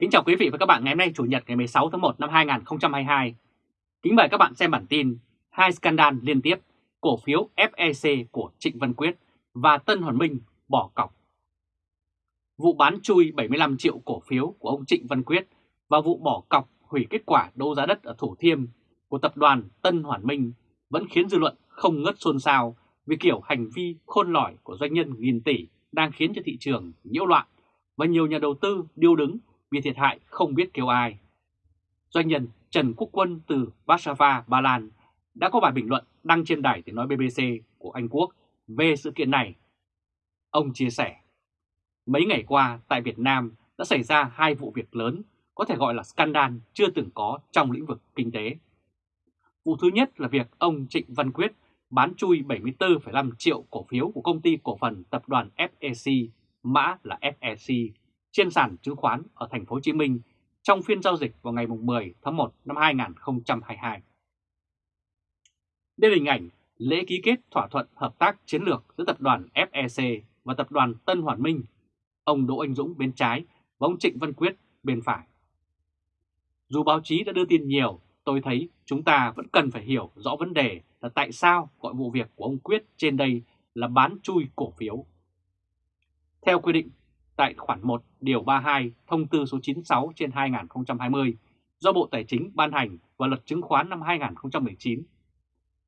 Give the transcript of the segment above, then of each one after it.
Kính chào quý vị và các bạn ngày hôm nay Chủ nhật ngày 16 tháng 1 năm 2022. Kính mời các bạn xem bản tin hai scandal liên tiếp, cổ phiếu FEC của Trịnh Văn Quyết và Tân Hoàn Minh bỏ cọc. Vụ bán chui 75 triệu cổ phiếu của ông Trịnh Văn Quyết và vụ bỏ cọc hủy kết quả đấu giá đất ở Thủ Thiêm của tập đoàn Tân Hoàn Minh vẫn khiến dư luận không ngớt xôn xao vì kiểu hành vi khôn lỏi của doanh nhân nghìn tỷ đang khiến cho thị trường nhiễu loạn và nhiều nhà đầu tư điêu đứng vì thiệt hại không biết kêu ai. Doanh nhân Trần Quốc Quân từ Warsaw, Ba Lan đã có bài bình luận đăng trên đài tiếng nói BBC của Anh Quốc về sự kiện này. Ông chia sẻ, mấy ngày qua tại Việt Nam đã xảy ra hai vụ việc lớn có thể gọi là scandal chưa từng có trong lĩnh vực kinh tế. Vụ thứ nhất là việc ông Trịnh Văn Quyết bán chui 74,5 triệu cổ phiếu của công ty cổ phần tập đoàn FEC, mã là FEC, trên sàn chứng khoán ở thành phố Hồ Chí Minh trong phiên giao dịch vào ngày 10 tháng 1 năm 2022. Đây là hình ảnh lễ ký kết thỏa thuận hợp tác chiến lược giữa tập đoàn FEC và tập đoàn Tân Hoàn Minh, ông Đỗ Anh Dũng bên trái và ông Trịnh Văn Quyết bên phải. Dù báo chí đã đưa tin nhiều, tôi thấy chúng ta vẫn cần phải hiểu rõ vấn đề là tại sao gọi vụ việc của ông Quyết trên đây là bán chui cổ phiếu. Theo quy định tại khoản 1 điều 32 thông tư số 96 trên 2020 do Bộ Tài chính ban hành và luật chứng khoán năm 2019.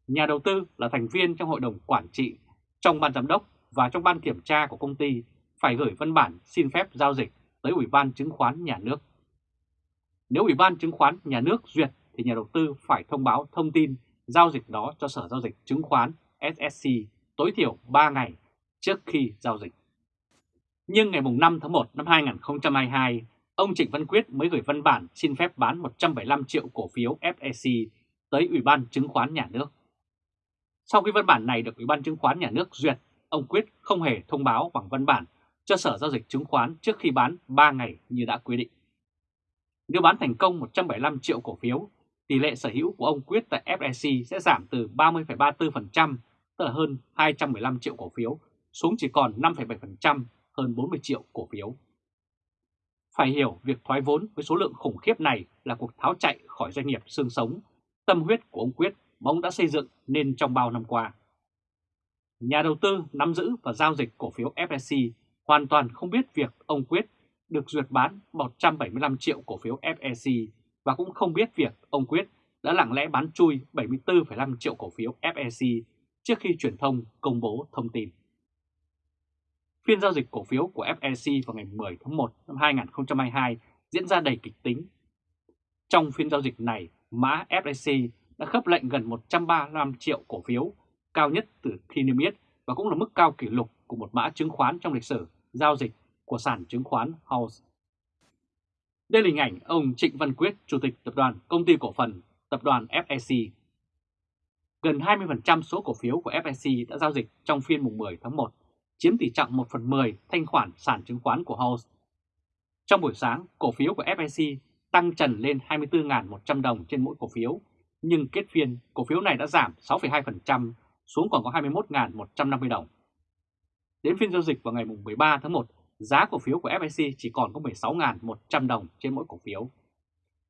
Nhà đầu tư là thành viên trong hội đồng quản trị, trong ban giám đốc và trong ban kiểm tra của công ty phải gửi văn bản xin phép giao dịch tới Ủy ban chứng khoán nhà nước. Nếu Ủy ban chứng khoán nhà nước duyệt thì nhà đầu tư phải thông báo thông tin giao dịch đó cho Sở Giao dịch Chứng khoán SSC tối thiểu 3 ngày trước khi giao dịch. Nhưng ngày 5 tháng 1 năm 2022, ông Trịnh Văn Quyết mới gửi văn bản xin phép bán 175 triệu cổ phiếu FEC tới Ủy ban Chứng khoán Nhà nước. Sau khi văn bản này được Ủy ban Chứng khoán Nhà nước duyệt, ông Quyết không hề thông báo bằng văn bản cho Sở Giao dịch Chứng khoán trước khi bán 3 ngày như đã quy định. Nếu bán thành công 175 triệu cổ phiếu, tỷ lệ sở hữu của ông Quyết tại FEC sẽ giảm từ 30,34%, tức là hơn 215 triệu cổ phiếu, xuống chỉ còn 5,7% hơn 40 triệu cổ phiếu. Phải hiểu việc thoái vốn với số lượng khủng khiếp này là cuộc tháo chạy khỏi doanh nghiệp xương sống, tâm huyết của ông Quyết mà ông đã xây dựng nên trong bao năm qua. Nhà đầu tư nắm giữ và giao dịch cổ phiếu FSC hoàn toàn không biết việc ông Quyết được duyệt bán 175 triệu cổ phiếu FSC và cũng không biết việc ông Quyết đã lặng lẽ bán chui 74,5 triệu cổ phiếu FSC trước khi truyền thông công bố thông tin. Phiên giao dịch cổ phiếu của FEC vào ngày 10 tháng 1 năm 2022 diễn ra đầy kịch tính. Trong phiên giao dịch này, mã FEC đã khớp lệnh gần 135 triệu cổ phiếu, cao nhất từ khi niêm yết và cũng là mức cao kỷ lục của một mã chứng khoán trong lịch sử giao dịch của sàn chứng khoán House. Đây là hình ảnh ông Trịnh Văn Quyết, Chủ tịch Tập đoàn Công ty Cổ phần Tập đoàn FEC. Gần 20% số cổ phiếu của FEC đã giao dịch trong phiên mùng 10 tháng 1 chiếm tỷ trọng 1 phần 10 thanh khoản sản chứng khoán của House. Trong buổi sáng, cổ phiếu của FIC tăng trần lên 24.100 đồng trên mỗi cổ phiếu, nhưng kết phiên cổ phiếu này đã giảm 6,2% xuống còn có 21.150 đồng. Đến phiên giao dịch vào ngày 13 tháng 1, giá cổ phiếu của FIC chỉ còn có 16.100 đồng trên mỗi cổ phiếu.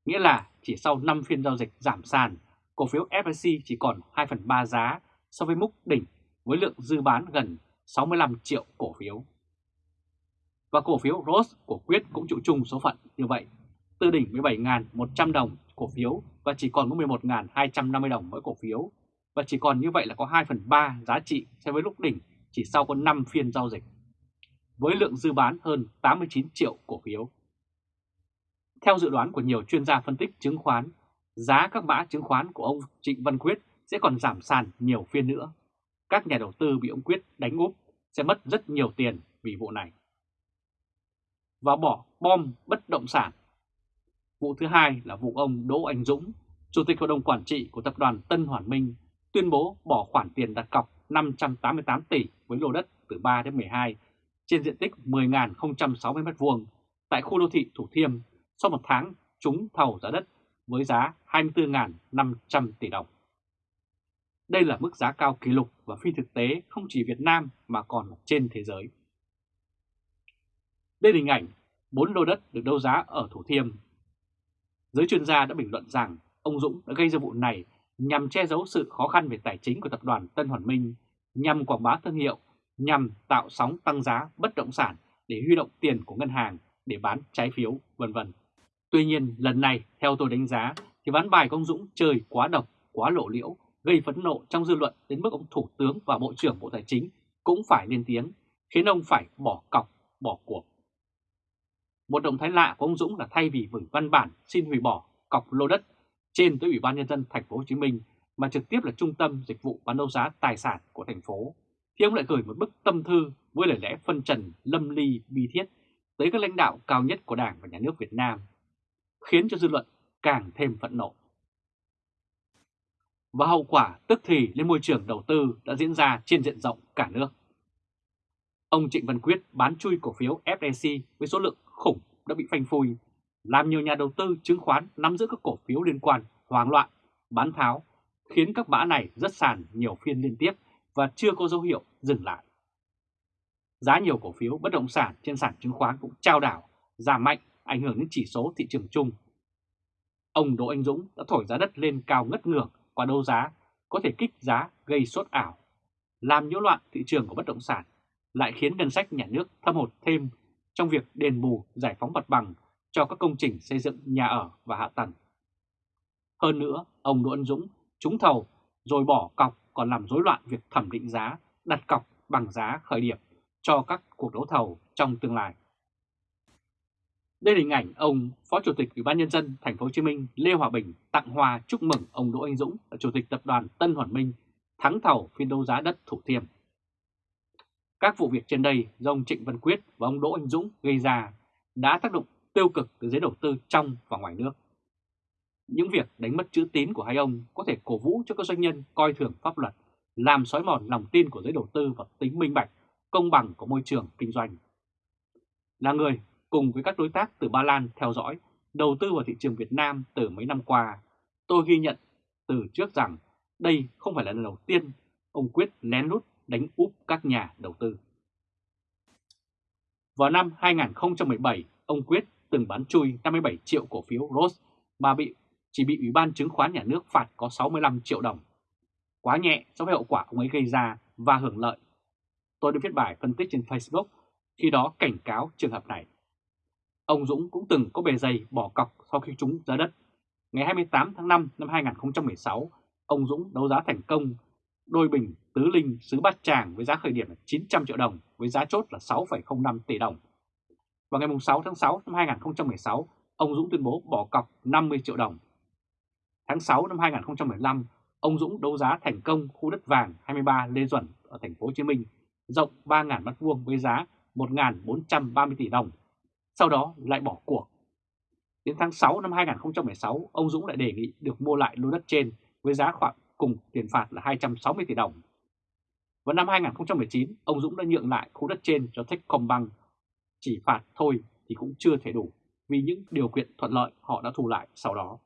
Nghĩa là chỉ sau 5 phiên giao dịch giảm sàn, cổ phiếu FIC chỉ còn 2 phần 3 giá so với mức đỉnh với lượng dư bán gần 65 triệu cổ phiếu. Và cổ phiếu ROS của Quyết cũng chịu chung số phận như vậy, từ đỉnh 17.100 đồng cổ phiếu và chỉ còn có 11.250 đồng mỗi cổ phiếu, và chỉ còn như vậy là có 2 phần 3 giá trị so với lúc đỉnh chỉ sau có 5 phiên giao dịch, với lượng dư bán hơn 89 triệu cổ phiếu. Theo dự đoán của nhiều chuyên gia phân tích chứng khoán, giá các mã chứng khoán của ông Trịnh Văn Quyết sẽ còn giảm sàn nhiều phiên nữa. Các nhà đầu tư bị ông Quyết đánh úp sẽ mất rất nhiều tiền vì vụ này. Và bỏ bom bất động sản. Vụ thứ hai là vụ ông Đỗ Anh Dũng, Chủ tịch Hội đồng Quản trị của Tập đoàn Tân Hoàn Minh, tuyên bố bỏ khoản tiền đặt cọc 588 tỷ với lô đất từ 3 đến 12 trên diện tích 10.060 m2 tại khu đô thị Thủ Thiêm sau một tháng trúng thầu giá đất với giá 24.500 tỷ đồng. Đây là mức giá cao kỷ lục và phi thực tế không chỉ Việt Nam mà còn trên thế giới. Đây là hình ảnh 4 lô đất được đấu giá ở Thủ Thiêm. Giới chuyên gia đã bình luận rằng ông Dũng đã gây ra vụ này nhằm che giấu sự khó khăn về tài chính của tập đoàn Tân Hoàn Minh, nhằm quảng bá thương hiệu, nhằm tạo sóng tăng giá bất động sản để huy động tiền của ngân hàng để bán trái phiếu, vân vân. Tuy nhiên, lần này, theo tôi đánh giá, thì ván bài của ông Dũng chơi quá độc, quá lộ liễu, gây phẫn nộ trong dư luận đến mức ông Thủ tướng và Bộ trưởng Bộ Tài chính cũng phải lên tiếng, khiến ông phải bỏ cọc, bỏ cuộc. Một động thái lạ của ông Dũng là thay vì gửi văn bản xin hủy bỏ cọc lô đất trên tới Ủy ban nhân dân thành phố Hồ Chí Minh mà trực tiếp là trung tâm dịch vụ bán đấu giá tài sản của thành phố, thì ông lại gửi một bức tâm thư với lời lẽ phân trần lâm ly bi thiết tới các lãnh đạo cao nhất của Đảng và Nhà nước Việt Nam, khiến cho dư luận càng thêm phẫn nộ. Và hậu quả tức thì lên môi trường đầu tư đã diễn ra trên diện rộng cả nước. Ông Trịnh Văn Quyết bán chui cổ phiếu FDC với số lượng khủng đã bị phanh phui, làm nhiều nhà đầu tư chứng khoán nắm giữ các cổ phiếu liên quan hoang loạn, bán tháo, khiến các mã này rất sàn nhiều phiên liên tiếp và chưa có dấu hiệu dừng lại. Giá nhiều cổ phiếu bất động sản trên sàn chứng khoán cũng trao đảo, giảm mạnh, ảnh hưởng đến chỉ số thị trường chung. Ông Đỗ Anh Dũng đã thổi giá đất lên cao ngất ngưỡng qua đấu giá, có thể kích giá gây sốt ảo, làm nhiễu loạn thị trường của bất động sản, lại khiến ngân sách nhà nước thâm hụt thêm trong việc đền bù giải phóng mặt bằng cho các công trình xây dựng nhà ở và hạ tầng. Hơn nữa, ông Đỗ Anh Dũng trúng thầu rồi bỏ cọc còn làm rối loạn việc thẩm định giá, đặt cọc bằng giá khởi điểm cho các cuộc đấu thầu trong tương lai. Đây là hình ảnh ông Phó Chủ tịch Ủy ban nhân dân thành phố Hồ Chí Minh Lê Hòa Bình tặng hoa chúc mừng ông Đỗ Anh Dũng là Chủ tịch tập đoàn Tân Hoàn Minh thắng thầu phiên đấu giá đất Thủ Thiêm. Các vụ việc trên đây do ông Trịnh Văn Quyết và ông Đỗ Anh Dũng gây ra đã tác động tiêu cực tới giới đầu tư trong và ngoài nước. Những việc đánh mất chữ tín của hai ông có thể cổ vũ cho các doanh nhân coi thường pháp luật, làm xói mòn lòng tin của giới đầu tư và tính minh bạch, công bằng của môi trường kinh doanh. Là người cùng với các đối tác từ Ba Lan theo dõi, đầu tư vào thị trường Việt Nam từ mấy năm qua, tôi ghi nhận từ trước rằng đây không phải là lần đầu tiên ông Quyết lén lút đánh úp các nhà đầu tư. Vào năm 2017, ông Quyết từng bán chui 57 triệu cổ phiếu Rose mà bị chỉ bị Ủy ban chứng khoán nhà nước phạt có 65 triệu đồng. Quá nhẹ so với hậu quả ông ấy gây ra và hưởng lợi. Tôi đã viết bài phân tích trên Facebook khi đó cảnh cáo trường hợp này. Ông Dũng cũng từng có bề dày bỏ cọc sau khi trúng giá đất. Ngày 28 tháng 5 năm 2016, ông Dũng đấu giá thành công đôi bình tứ linh xứ Bát Tràng với giá khởi điểm là 900 triệu đồng với giá chốt là 6,05 tỷ đồng. Vào ngày 6 tháng 6 năm 2016, ông Dũng tuyên bố bỏ cọc 50 triệu đồng. Tháng 6 năm 2015, ông Dũng đấu giá thành công khu đất vàng 23 Lê Duẩn ở thành phố Hồ Chí Minh, rộng 3.000 m2 với giá 1.430 tỷ đồng. Sau đó lại bỏ cuộc. Đến tháng 6 năm 2016, ông Dũng lại đề nghị được mua lại lô đất trên với giá khoảng cùng tiền phạt là 260 tỷ đồng. Vào năm 2019, ông Dũng đã nhượng lại khu đất trên cho Techcombank. Chỉ phạt thôi thì cũng chưa thể đủ vì những điều kiện thuận lợi họ đã thu lại sau đó.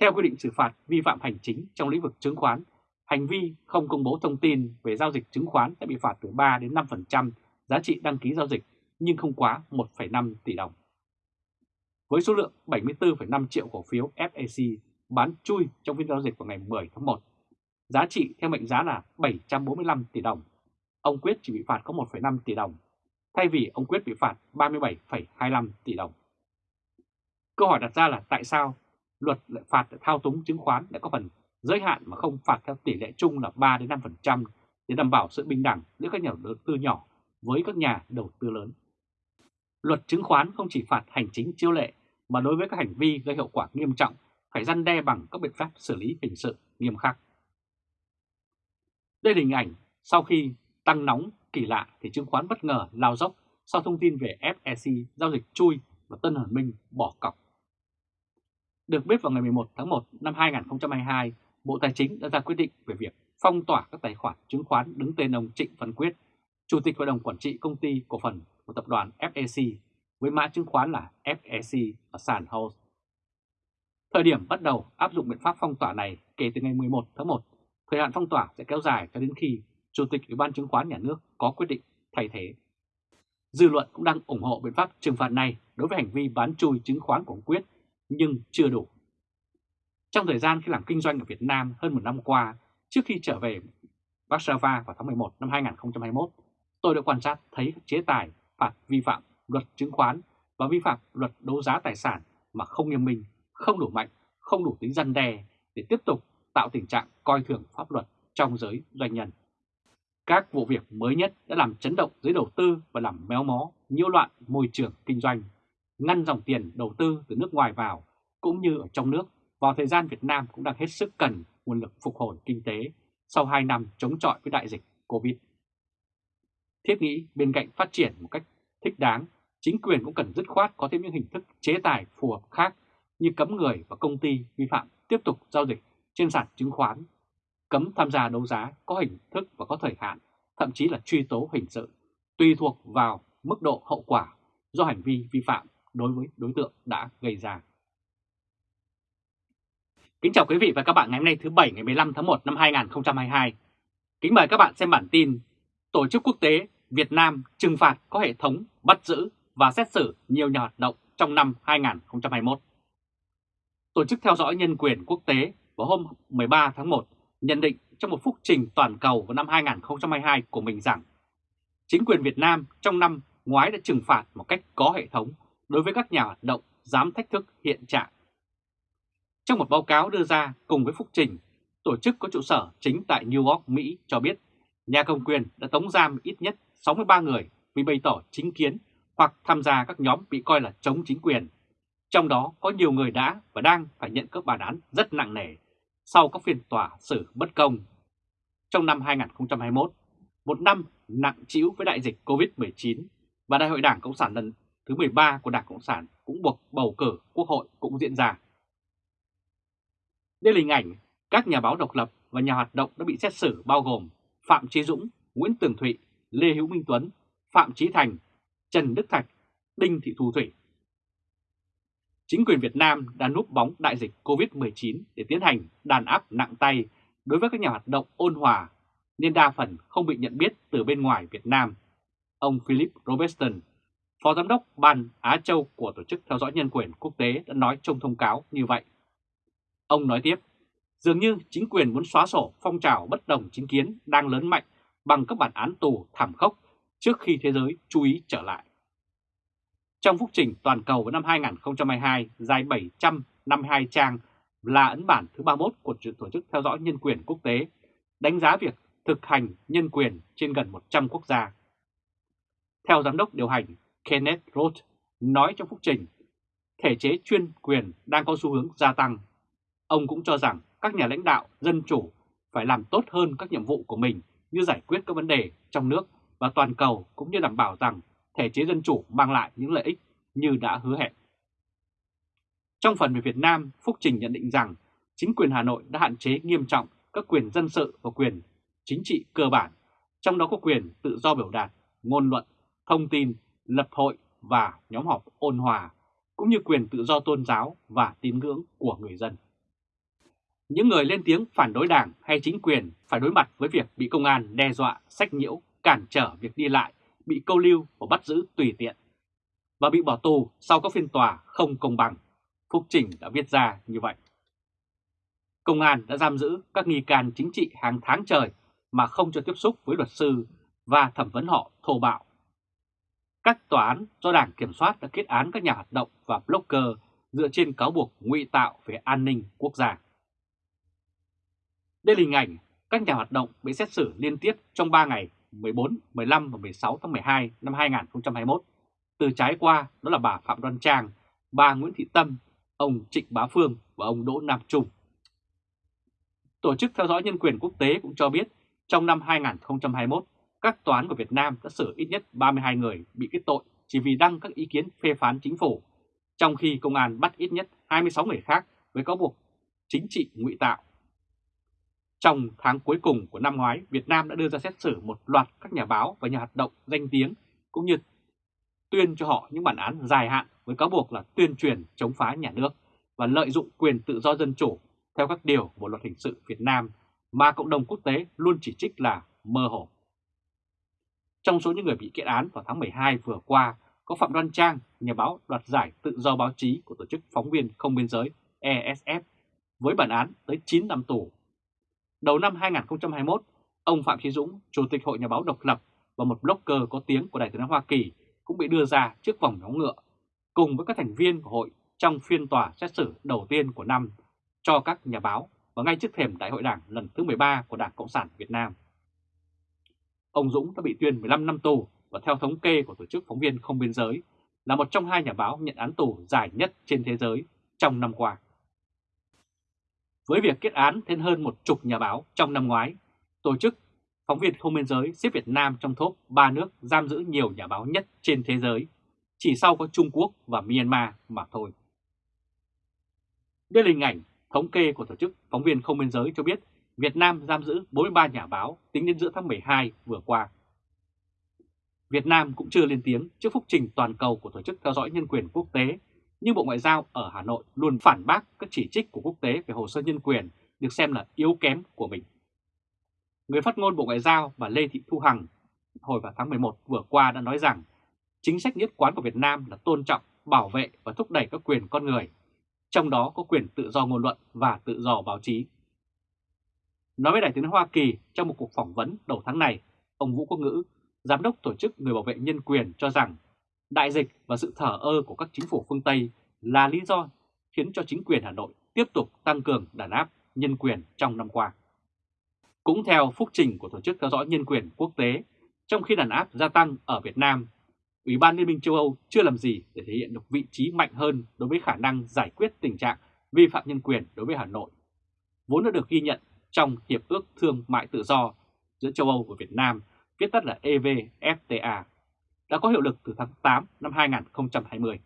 Theo quy định xử phạt vi phạm hành chính trong lĩnh vực chứng khoán, hành vi không công bố thông tin về giao dịch chứng khoán sẽ bị phạt từ 3 đến 5% giá trị đăng ký giao dịch nhưng không quá 1,5 tỷ đồng. Với số lượng 74,5 triệu cổ phiếu FAC bán chui trong phiên giao dịch vào ngày 10 tháng 1. Giá trị theo mệnh giá là 745 tỷ đồng. Ông Quyết chỉ bị phạt có 1,5 tỷ đồng, thay vì ông Quyết bị phạt 37,25 tỷ đồng. Câu hỏi đặt ra là tại sao luật lại phạt thao túng chứng khoán lại có phần giới hạn mà không phạt theo tỷ lệ chung là 3 đến 5% để đảm bảo sự bình đẳng giữa các nhà đầu tư nhỏ với các nhà đầu tư lớn. Luật chứng khoán không chỉ phạt hành chính chiêu lệ mà đối với các hành vi gây hậu quả nghiêm trọng phải răn đe bằng các biện pháp xử lý hình sự nghiêm khắc. Đây là hình ảnh sau khi tăng nóng kỳ lạ thì chứng khoán bất ngờ lao dốc sau thông tin về FEC giao dịch chui và Tân Hoàn Minh bỏ cọc. Được biết vào ngày 11 tháng 1 năm 2022, Bộ Tài chính đã ra quyết định về việc phong tỏa các tài khoản chứng khoán đứng tên ông Trịnh Văn Quyết, Chủ tịch Hội đồng Quản trị Công ty Cổ phần của Tập đoàn FEC với mã chứng khoán là FEC ở sàn House. Thời điểm bắt đầu áp dụng biện pháp phong tỏa này kể từ ngày 11 tháng 1, thời hạn phong tỏa sẽ kéo dài cho đến khi Chủ tịch Ủy ban chứng khoán nhà nước có quyết định thay thế. Dư luận cũng đang ủng hộ biện pháp trừng phạt này đối với hành vi bán chui chứng khoán của ông Quyết, nhưng chưa đủ. Trong thời gian khi làm kinh doanh ở Việt Nam hơn một năm qua, trước khi trở về Warsaw vào tháng 11 năm 2021, tôi đã quan sát thấy các chế tài phạt vi phạm luật chứng khoán và vi phạm luật đấu giá tài sản mà không nghiêm minh, không đủ mạnh, không đủ tính răn đe để tiếp tục tạo tình trạng coi thường pháp luật trong giới doanh nhân. Các vụ việc mới nhất đã làm chấn động giới đầu tư và làm méo mó, nhiễu loạn môi trường kinh doanh, ngăn dòng tiền đầu tư từ nước ngoài vào cũng như ở trong nước vào thời gian Việt Nam cũng đang hết sức cần nguồn lực phục hồi kinh tế sau 2 năm chống chọi với đại dịch Covid. Thiết nghĩ bên cạnh phát triển một cách thích đáng, chính quyền cũng cần dứt khoát có thêm những hình thức chế tài phù hợp khác như cấm người và công ty vi phạm tiếp tục giao dịch trên sàn chứng khoán, cấm tham gia đấu giá có hình thức và có thời hạn, thậm chí là truy tố hình sự, tùy thuộc vào mức độ hậu quả do hành vi vi phạm đối với đối tượng đã gây ra. Kính chào quý vị và các bạn ngày hôm nay thứ Bảy ngày 15 tháng 1 năm 2022. Kính mời các bạn xem bản tin Tổ chức quốc tế Việt Nam trừng phạt có hệ thống bắt giữ và xét xử nhiều nhà hoạt động trong năm 2021. Tổ chức theo dõi nhân quyền quốc tế vào hôm 13 tháng 1 nhận định trong một phúc trình toàn cầu vào năm 2022 của mình rằng chính quyền Việt Nam trong năm ngoái đã trừng phạt một cách có hệ thống đối với các nhà hoạt động dám thách thức hiện trạng trong một báo cáo đưa ra cùng với phúc trình, tổ chức có trụ sở chính tại New York, Mỹ cho biết nhà cầm quyền đã tống giam ít nhất 63 người vì bày tỏ chính kiến hoặc tham gia các nhóm bị coi là chống chính quyền. Trong đó có nhiều người đã và đang phải nhận các bản án rất nặng nề sau các phiên tòa xử bất công. Trong năm 2021, một năm nặng trĩu với đại dịch COVID-19 và Đại hội Đảng Cộng sản lần thứ 13 của Đảng Cộng sản cũng buộc bầu cử quốc hội cũng diễn ra. Đây là hình ảnh các nhà báo độc lập và nhà hoạt động đã bị xét xử bao gồm Phạm Chí Dũng, Nguyễn Tường Thụy, Lê Hữu Minh Tuấn, Phạm Chí Thành, Trần Đức Thạch, Đinh Thị Thu Thủy. Chính quyền Việt Nam đã núp bóng đại dịch COVID-19 để tiến hành đàn áp nặng tay đối với các nhà hoạt động ôn hòa, nên đa phần không bị nhận biết từ bên ngoài Việt Nam. Ông Philip Robertson, Phó Giám đốc Ban Á Châu của Tổ chức Theo dõi Nhân quyền Quốc tế đã nói trong thông cáo như vậy. Ông nói tiếp, dường như chính quyền muốn xóa sổ phong trào bất đồng chính kiến đang lớn mạnh bằng các bản án tù thảm khốc trước khi thế giới chú ý trở lại. Trong phúc trình toàn cầu vào năm 2022 dài 752 trang là ấn bản thứ 31 của Tổ chức Theo dõi Nhân quyền Quốc tế, đánh giá việc thực hành nhân quyền trên gần 100 quốc gia. Theo Giám đốc điều hành Kenneth Roth nói trong phúc trình, thể chế chuyên quyền đang có xu hướng gia tăng Ông cũng cho rằng các nhà lãnh đạo dân chủ phải làm tốt hơn các nhiệm vụ của mình như giải quyết các vấn đề trong nước và toàn cầu cũng như đảm bảo rằng thể chế dân chủ mang lại những lợi ích như đã hứa hẹn. Trong phần về Việt Nam, Phúc Trình nhận định rằng chính quyền Hà Nội đã hạn chế nghiêm trọng các quyền dân sự và quyền chính trị cơ bản, trong đó có quyền tự do biểu đạt, ngôn luận, thông tin, lập hội và nhóm họp ôn hòa, cũng như quyền tự do tôn giáo và tín ngưỡng của người dân. Những người lên tiếng phản đối đảng hay chính quyền phải đối mặt với việc bị công an đe dọa, sách nhiễu, cản trở việc đi lại, bị câu lưu và bắt giữ tùy tiện, và bị bỏ tù sau các phiên tòa không công bằng. Phúc Trình đã viết ra như vậy. Công an đã giam giữ các nghi can chính trị hàng tháng trời mà không cho tiếp xúc với luật sư và thẩm vấn họ thô bạo. Các tòa án do Đảng Kiểm soát đã kết án các nhà hoạt động và blogger dựa trên cáo buộc ngụy tạo về an ninh quốc gia. Đây là hình ảnh các nhà hoạt động bị xét xử liên tiếp trong 3 ngày 14, 15 và 16 tháng 12 năm 2021. Từ trái qua đó là bà Phạm Đoan Trang, bà Nguyễn Thị Tâm, ông Trịnh Bá Phương và ông Đỗ Nam Trung. Tổ chức theo dõi nhân quyền quốc tế cũng cho biết trong năm 2021, các tòa án của Việt Nam đã xử ít nhất 32 người bị kết tội chỉ vì đăng các ý kiến phê phán chính phủ, trong khi công an bắt ít nhất 26 người khác với cáo buộc chính trị ngụy tạo trong tháng cuối cùng của năm ngoái, Việt Nam đã đưa ra xét xử một loạt các nhà báo và nhà hoạt động danh tiếng cũng như tuyên cho họ những bản án dài hạn với cáo buộc là tuyên truyền chống phá nhà nước và lợi dụng quyền tự do dân chủ theo các điều của luật hình sự Việt Nam mà cộng đồng quốc tế luôn chỉ trích là mơ hồ. Trong số những người bị kết án vào tháng 12 vừa qua có Phạm Đoan Trang, nhà báo đoạt giải tự do báo chí của Tổ chức Phóng viên Không Biên Giới ESF với bản án tới 9 năm tù. Đầu năm 2021, ông Phạm Chí Dũng, Chủ tịch Hội Nhà báo độc lập và một blogger có tiếng của Đại tướng Hoa Kỳ cũng bị đưa ra trước vòng nhóm ngựa cùng với các thành viên của hội trong phiên tòa xét xử đầu tiên của năm cho các nhà báo và ngay trước thềm Đại hội Đảng lần thứ 13 của Đảng Cộng sản Việt Nam. Ông Dũng đã bị tuyên 15 năm tù và theo thống kê của Tổ chức Phóng viên Không Biên Giới là một trong hai nhà báo nhận án tù dài nhất trên thế giới trong năm qua. Với việc kết án thêm hơn một chục nhà báo trong năm ngoái, Tổ chức Phóng viên Không Biên Giới xếp Việt Nam trong top 3 nước giam giữ nhiều nhà báo nhất trên thế giới, chỉ sau có Trung Quốc và Myanmar mà thôi. Đây là hình ảnh thống kê của Tổ chức Phóng viên Không Biên Giới cho biết Việt Nam giam giữ 43 nhà báo tính đến giữa tháng 12 vừa qua. Việt Nam cũng chưa lên tiếng trước phúc trình toàn cầu của Tổ chức Theo dõi Nhân quyền Quốc tế, nhưng Bộ Ngoại giao ở Hà Nội luôn phản bác các chỉ trích của quốc tế về hồ sơ nhân quyền được xem là yếu kém của mình. Người phát ngôn Bộ Ngoại giao và Lê Thị Thu Hằng hồi vào tháng 11 vừa qua đã nói rằng chính sách nhất quán của Việt Nam là tôn trọng, bảo vệ và thúc đẩy các quyền con người, trong đó có quyền tự do ngôn luận và tự do báo chí. Nói với Đại tướng Hoa Kỳ trong một cuộc phỏng vấn đầu tháng này, ông Vũ Quốc Ngữ, Giám đốc Tổ chức Người Bảo vệ Nhân quyền cho rằng đại dịch và sự thở ơ của các chính phủ phương Tây là lý do khiến cho chính quyền Hà Nội tiếp tục tăng cường đàn áp nhân quyền trong năm qua. Cũng theo phúc trình của Tổ chức Theo dõi Nhân quyền Quốc tế, trong khi đàn áp gia tăng ở Việt Nam, Ủy ban Liên minh châu Âu chưa làm gì để thể hiện được vị trí mạnh hơn đối với khả năng giải quyết tình trạng vi phạm nhân quyền đối với Hà Nội, vốn đã được ghi nhận trong Hiệp ước Thương mại Tự do giữa châu Âu và Việt Nam, viết tắt là EVFTA, đã có hiệu lực từ tháng 8 năm 2020.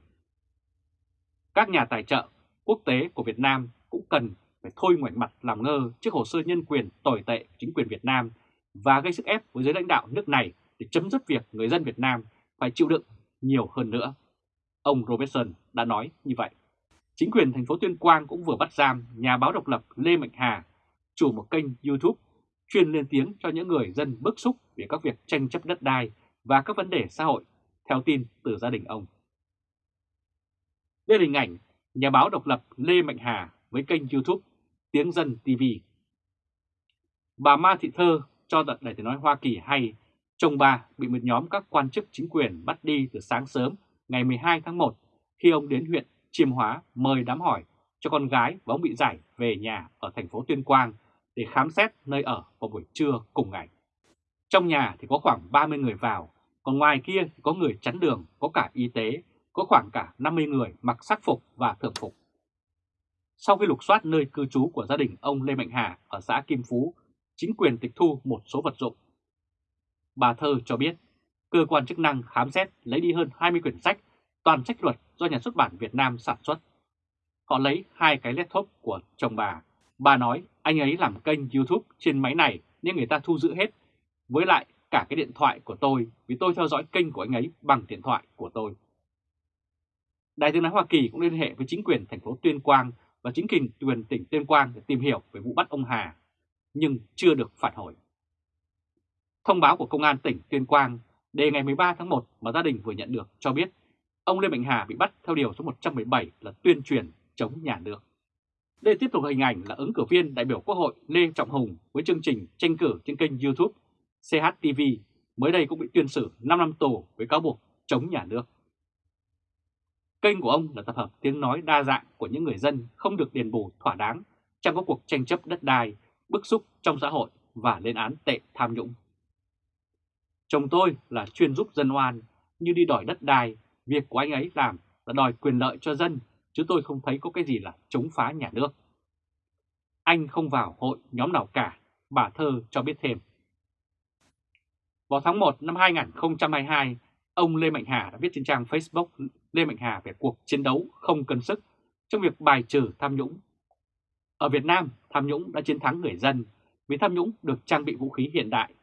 Các nhà tài trợ quốc tế của Việt Nam cũng cần phải thôi ngoảnh mặt làm ngơ trước hồ sơ nhân quyền tồi tệ của chính quyền Việt Nam và gây sức ép với giới lãnh đạo nước này để chấm dứt việc người dân Việt Nam phải chịu đựng nhiều hơn nữa. Ông Robertson đã nói như vậy. Chính quyền thành phố Tuyên Quang cũng vừa bắt giam nhà báo độc lập Lê Mạnh Hà, chủ một kênh YouTube chuyên lên tiếng cho những người dân bức xúc về các việc tranh chấp đất đai và các vấn đề xã hội, theo tin từ gia đình ông. Đây là hình ảnh nhà báo độc lập Lê Mạnh Hà với kênh YouTube Tiếng Dân TV. Bà Ma Thị Thơ cho Đại tiếng nói Hoa Kỳ hay chồng bà bị một nhóm các quan chức chính quyền bắt đi từ sáng sớm ngày 12 tháng 1 khi ông đến huyện Chiêm Hóa mời đám hỏi cho con gái và ông bị giải về nhà ở thành phố Tuyên Quang để khám xét nơi ở vào buổi trưa cùng ngày. Trong nhà thì có khoảng 30 người vào, còn ngoài kia thì có người chắn đường, có cả y tế, có khoảng cả 50 người mặc sắc phục và thường phục. Sau khi lục soát nơi cư trú của gia đình ông Lê Mạnh Hà ở xã Kim Phú, chính quyền tịch thu một số vật dụng. Bà Thơ cho biết, cơ quan chức năng khám xét lấy đi hơn 20 quyển sách, toàn sách luật do nhà xuất bản Việt Nam sản xuất. Họ lấy hai cái laptop của chồng bà. Bà nói anh ấy làm kênh YouTube trên máy này nên người ta thu giữ hết. Với lại cả cái điện thoại của tôi vì tôi theo dõi kênh của anh ấy bằng điện thoại của tôi. Đại tướng nói Hoa Kỳ cũng liên hệ với chính quyền thành phố Tuyên Quang và chính quyền quyền tỉnh Tuyên Quang để tìm hiểu về vụ bắt ông Hà, nhưng chưa được phản hồi. Thông báo của Công an tỉnh Tuyên Quang đề ngày 13 tháng 1 mà gia đình vừa nhận được cho biết ông Lê Mạnh Hà bị bắt theo điều số 117 là tuyên truyền chống nhà nước. Đây tiếp tục hình ảnh là ứng cử viên đại biểu Quốc hội Lê Trọng Hùng với chương trình tranh cử trên kênh YouTube CHTV mới đây cũng bị tuyên xử 5 năm tù với cáo buộc chống nhà nước. Kênh của ông là tập hợp tiếng nói đa dạng của những người dân không được đền bù thỏa đáng trong các cuộc tranh chấp đất đai, bức xúc trong xã hội và lên án tệ tham nhũng. Chồng tôi là chuyên giúp dân oan, như đi đòi đất đai, việc của anh ấy làm là đòi quyền lợi cho dân, chứ tôi không thấy có cái gì là chống phá nhà nước. Anh không vào hội nhóm nào cả, bà Thơ cho biết thêm. Vào tháng 1 năm 2022, ông Lê Mạnh Hà đã viết trên trang Facebook Lê Mạnh Hà về cuộc chiến đấu không cân sức trong việc bài trừ tham nhũng. Ở Việt Nam, tham nhũng đã chiến thắng người dân vì tham nhũng được trang bị vũ khí hiện đại.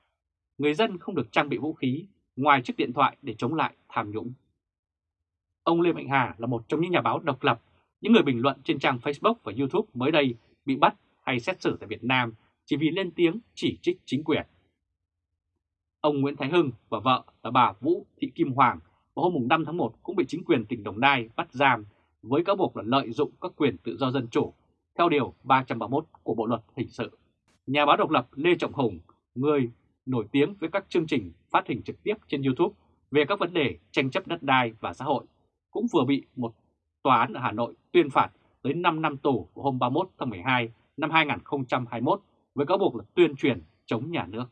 Người dân không được trang bị vũ khí ngoài chiếc điện thoại để chống lại tham nhũng. Ông Lê Mạnh Hà là một trong những nhà báo độc lập, những người bình luận trên trang Facebook và YouTube mới đây bị bắt hay xét xử tại Việt Nam chỉ vì lên tiếng chỉ trích chính quyền. Ông Nguyễn Thái Hưng và vợ là bà Vũ Thị Kim Hoàng vào hôm 5 tháng 1 cũng bị chính quyền tỉnh Đồng Nai bắt giam với cáo buộc là lợi dụng các quyền tự do dân chủ theo Điều 331 của Bộ Luật Hình sự. Nhà báo độc lập Lê Trọng Hùng, người nổi tiếng với các chương trình phát hình trực tiếp trên YouTube về các vấn đề tranh chấp đất đai và xã hội, cũng vừa bị một tòa án ở Hà Nội tuyên phạt tới 5 năm tù vào hôm 31 tháng 12 năm 2021 với cáo buộc là tuyên truyền chống nhà nước.